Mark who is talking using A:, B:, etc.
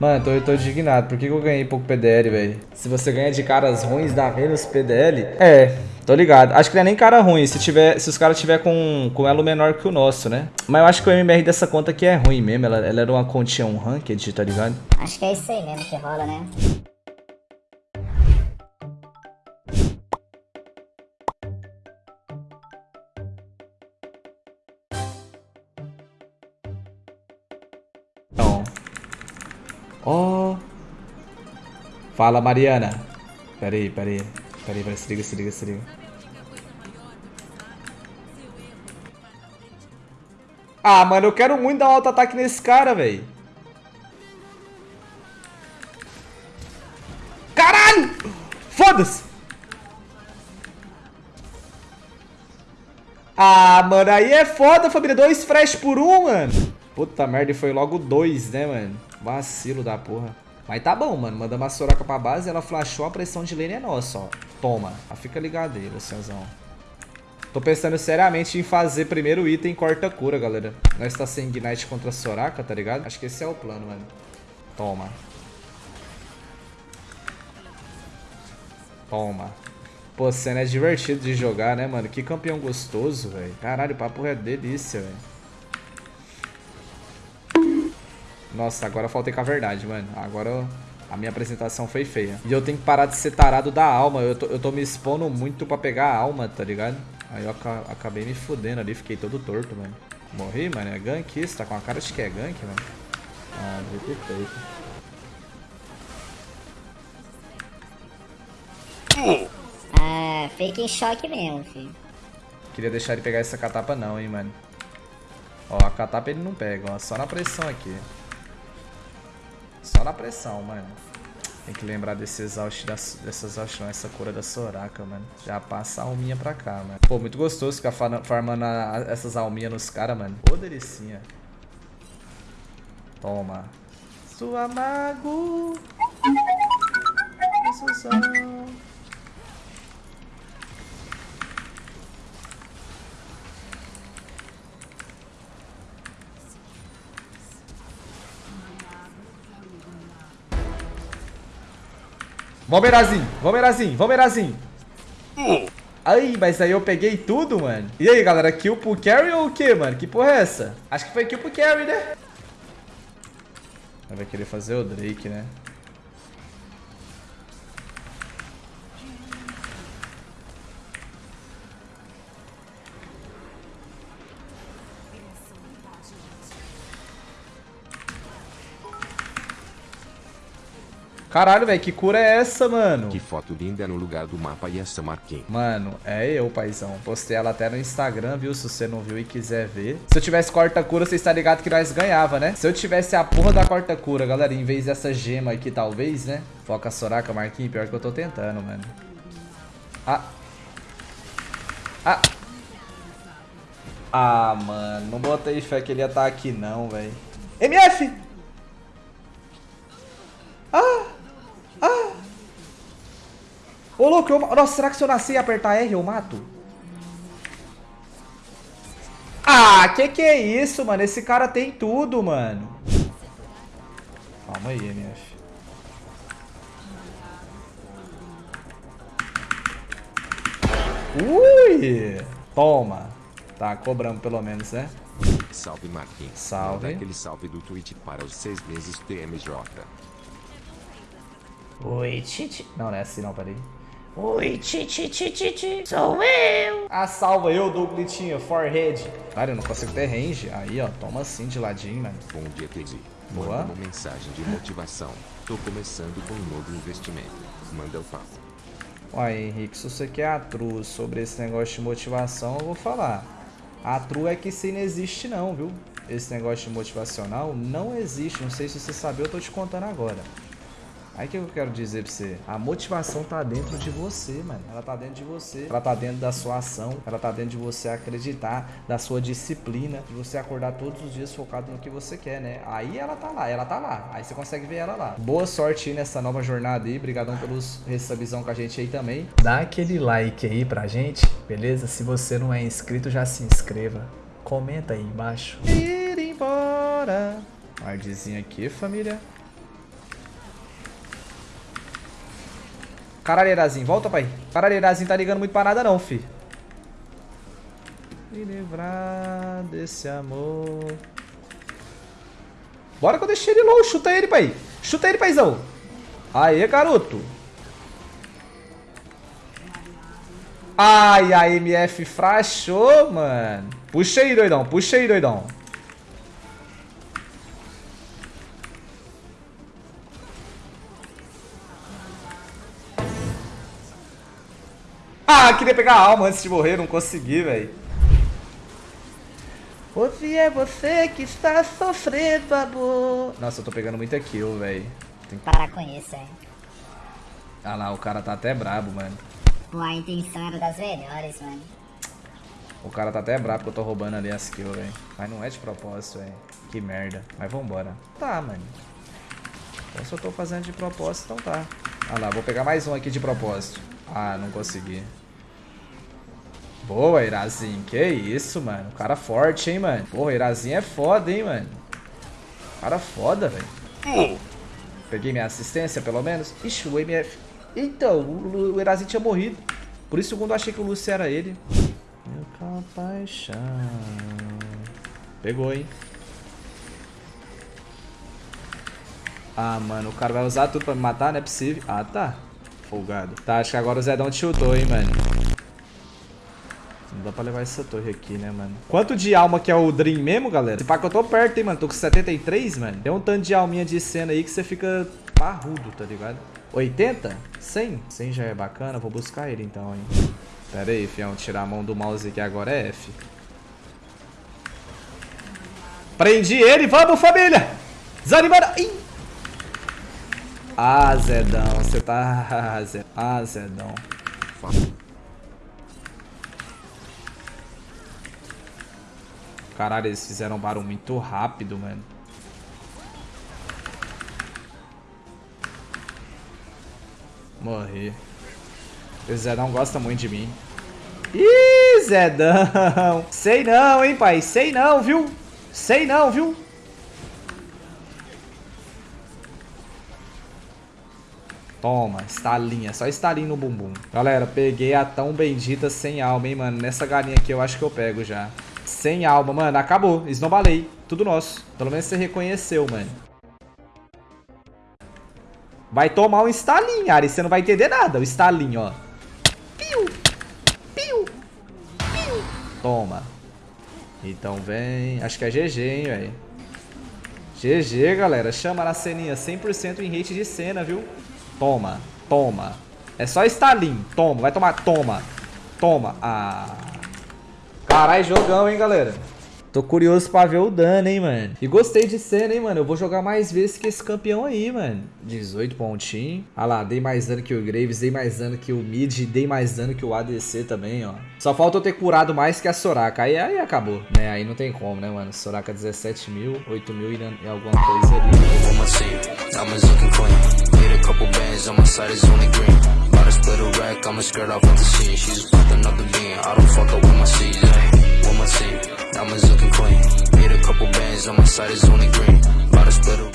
A: Mano, tô, tô indignado. Por que, que eu ganhei pouco PDL, velho? Se você ganha de caras ruins, dá menos PDL? É, tô ligado. Acho que não é nem cara ruim, se, tiver, se os caras tiver com, com elo menor que o nosso, né? Mas eu acho que o MMR dessa conta aqui é ruim mesmo. Ela, ela era uma continha um ranked, tá ligado?
B: Acho que é isso aí mesmo que rola, né?
A: Fala, Mariana. Pera aí, pera aí. Pera aí. Se liga, se liga, se liga. Ah, mano, eu quero muito dar um auto-ataque nesse cara, velho. Caralho! Foda-se! Ah, mano, aí é foda, família. Dois flash por um, mano. Puta merda, e foi logo dois, né, mano? Vacilo da porra. Mas tá bom, mano. Mandamos a Soraka pra base, ela flashou, a pressão de lane é nossa, ó. Toma. Ah, fica ligado aí, Lucianzão. Tô pensando seriamente em fazer primeiro item corta-cura, galera. Nós tá sem Ignite contra a Soraka, tá ligado? Acho que esse é o plano, mano. Toma. Toma. Pô, cena é divertido de jogar, né, mano? Que campeão gostoso, velho. Caralho, o papo é delícia, velho. Nossa, agora eu faltei com a verdade, mano. Agora a minha apresentação foi feia. E eu tenho que parar de ser tarado da alma. Eu tô, eu tô me expondo muito pra pegar a alma, tá ligado? Aí eu aca acabei me fudendo ali, fiquei todo torto, mano. Morri, mano. É gank isso? Tá com a cara de que é gank, mano. Ah, devia ter feito.
B: Ah, fake em choque mesmo, filho.
A: Queria deixar ele pegar essa catapa não, hein, mano. Ó, a catapa ele não pega, ó. Só na pressão aqui. Só na pressão, mano. Tem que lembrar desse exaust, dessa exaust, essa cura da Soraka, mano. Já passa a alminha pra cá, mano. Pô, muito gostoso ficar farmando a, essas alminhas nos caras, mano. Ô, delicinha. Toma. Sua mago. Susão. Vamos, Erazinho. Vamos, Erazinho. Vamos, Erazinho. Aí, mas aí eu peguei tudo, mano. E aí, galera? Kill pro carry ou o quê, mano? Que porra é essa? Acho que foi kill pro carry, né? Vai querer fazer o Drake, né? Caralho, velho, que cura é essa, mano?
C: Que foto linda no lugar do mapa e essa marquinha.
A: Mano, é eu, paizão. Postei ela até no Instagram, viu? Se você não viu e quiser ver. Se eu tivesse corta-cura, você está ligado que nós ganhava, né? Se eu tivesse a porra da corta-cura, galera, em vez dessa gema aqui, talvez, né? Foca Soraka, Marquinhos, pior que eu tô tentando, mano. Ah. Ah. Ah, mano. Não botei fé que ele ia estar aqui, não, velho. MF! Ô, louco, eu... Nossa, será que se eu nascer e apertar R eu mato? Ah, que que é isso, mano? Esse cara tem tudo, mano. Calma aí, MF. Ui! Toma. Tá, cobramos pelo menos, né?
C: Salve Marquinhos.
A: Salve.
C: Manda aquele salve do Twitch para os seis meses TMJ.
A: Oi, Titi. Não, não é assim não, peraí. Oi, Titi, Titi, Titi. Sou eu. Ah, salva eu, Douglatinho, forehead. Cara, eu não consigo ter range. Aí, ó, toma assim de ladinho, mano.
C: Bom dia, Teddy.
A: Boa.
C: Manda uma mensagem de motivação. Tô começando com um novo investimento. Manda o papo.
A: Ó, Henrique, se você quer a true sobre esse negócio de motivação, eu vou falar. A true é que isso não existe não, viu? Esse negócio de motivacional não existe. Não sei se você sabe, eu tô te contando agora. Aí que eu quero dizer pra você, a motivação tá dentro de você, mano. Ela tá dentro de você. Ela tá dentro da sua ação. Ela tá dentro de você acreditar, da sua disciplina, de você acordar todos os dias focado no que você quer, né? Aí ela tá lá, ela tá lá. Aí você consegue ver ela lá. Boa sorte aí nessa nova jornada aí. Obrigadão pelos recebizão com a gente aí também. Dá aquele like aí pra gente, beleza? Se você não é inscrito, já se inscreva. Comenta aí embaixo. Ir embora. Ardzinho aqui, família. Caralho, Erazinho, volta, pai. Caralho, Erazinho tá ligando muito pra nada não, fi. Me livrar desse amor. Bora que eu deixei ele low. Chuta ele, pai. Chuta ele, paizão. Aê, garoto. Ai, a MF frachou, mano. Puxa aí, doidão. Puxa aí, doidão. Ah, queria pegar a alma antes de morrer, não consegui, velho. Hoje é você que está sofrendo, amor. Nossa, eu tô pegando muita kill, velho.
B: Tem que parar com isso, hein.
A: Ah lá, o cara tá até brabo, mano.
B: Pô, a intenção era das melhores, mano.
A: O cara tá até brabo que eu tô roubando ali as kills, velho. Mas não é de propósito, velho. Que merda. Mas vambora. Tá, mano. Então se eu tô fazendo de propósito, então tá. Ah lá, vou pegar mais um aqui de propósito. Ah, não consegui. Boa, Irazinho. Que isso, mano. O cara forte, hein, mano. Porra, Irazinho é foda, hein, mano. Cara foda, velho. Peguei minha assistência, pelo menos. Ixi, o MF. Então, o, o Irazinho tinha morrido. Por isso, segundo, eu achei que o Lúcio era ele. Meu compaixão. Pegou, hein. Ah, mano, o cara vai usar tudo pra me matar? Não é possível. Ah, tá. Folgado. Tá, acho que agora o Zedão te chutou, hein, mano. Não dá pra levar essa torre aqui, né, mano? Quanto de alma que é o Dream mesmo, galera? Se pá que eu tô perto, hein, mano. Tô com 73, mano. Tem um tanto de alminha de cena aí que você fica parrudo, tá ligado? 80? 100? 100 já é bacana. Vou buscar ele, então, hein. Pera aí, fião. Tirar a mão do mouse aqui agora é F. Prendi ele. Vamos, família! Desanimando. Ih! Ah, Zedão. Você tá... Ah, Zedão. Caralho, eles fizeram um barulho muito rápido, mano. Morri. O Zedão gosta muito de mim. Ih, Zedão. Sei não, hein, pai. Sei não, viu? Sei não, viu? Toma, estalinha, só estalinho no bumbum. Galera, peguei a tão bendita sem alma, hein, mano. Nessa galinha aqui eu acho que eu pego já. Sem alma, mano. Acabou. Esnobalei. Tudo nosso. Pelo menos você reconheceu, mano. Vai tomar um estalinho, Ari. Você não vai entender nada. O estalinho, ó. Piu. Piu. Piu. Toma. Então vem. Acho que é GG, hein, velho. GG, galera. Chama na ceninha. 100% em rate de cena, viu? Toma. Toma. É só estalinho. Toma. Vai tomar. Toma. Toma. Ah. Caralho, jogão, hein, galera. Tô curioso pra ver o dano, hein, mano. E gostei de cena, hein, mano. Eu vou jogar mais vezes que esse campeão aí, mano. 18 pontinhos. Ah lá, dei mais dano que o Graves, dei mais dano que o Mid, dei mais dano que o ADC também, ó. Só falta eu ter curado mais que a Soraka. Aí, aí acabou, né? Aí não tem como, né, mano? Soraka 17 mil, 8 mil e alguma coisa ali. split a off the scene She's fucking up the I don't fuck up with my With my I'm a zucking queen. Made a couple bands on my side is only green. About to split splitter.